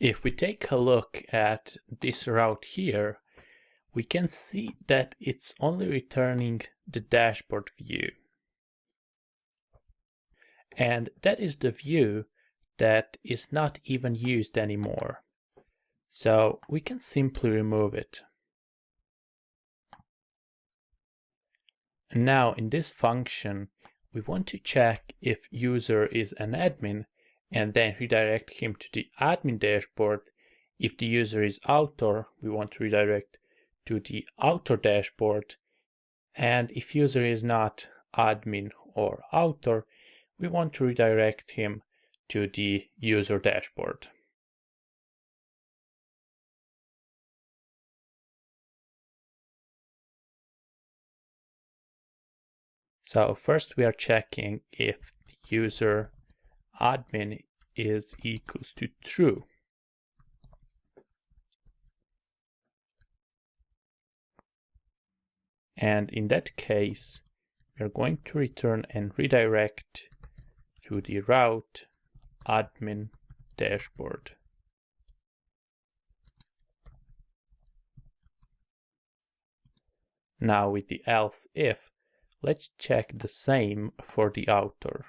If we take a look at this route here, we can see that it's only returning the dashboard view. And that is the view that is not even used anymore. So we can simply remove it. Now in this function, we want to check if user is an admin and then redirect him to the admin dashboard. If the user is author, we want to redirect to the author dashboard. And if user is not admin or author, we want to redirect him to the user dashboard. So first we are checking if the user admin is equals to true. And in that case, we are going to return and redirect to the route admin dashboard. Now with the else if, let's check the same for the author.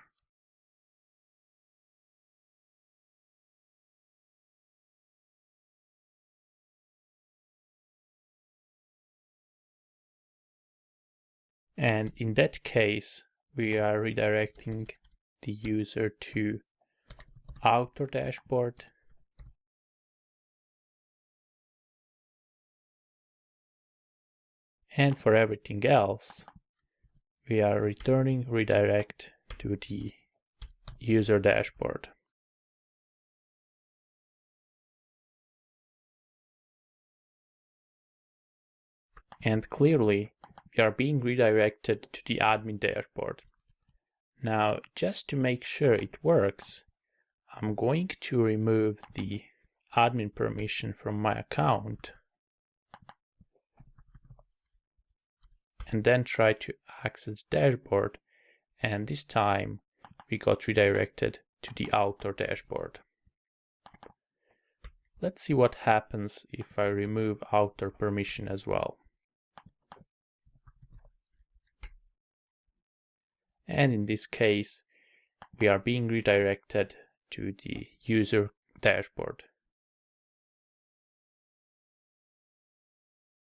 And in that case, we are redirecting the user to author dashboard. And for everything else, we are returning redirect to the user dashboard. And clearly, we are being redirected to the admin dashboard. Now, just to make sure it works, I'm going to remove the admin permission from my account and then try to access the dashboard and this time we got redirected to the author dashboard. Let's see what happens if I remove author permission as well. And in this case we are being redirected to the user dashboard.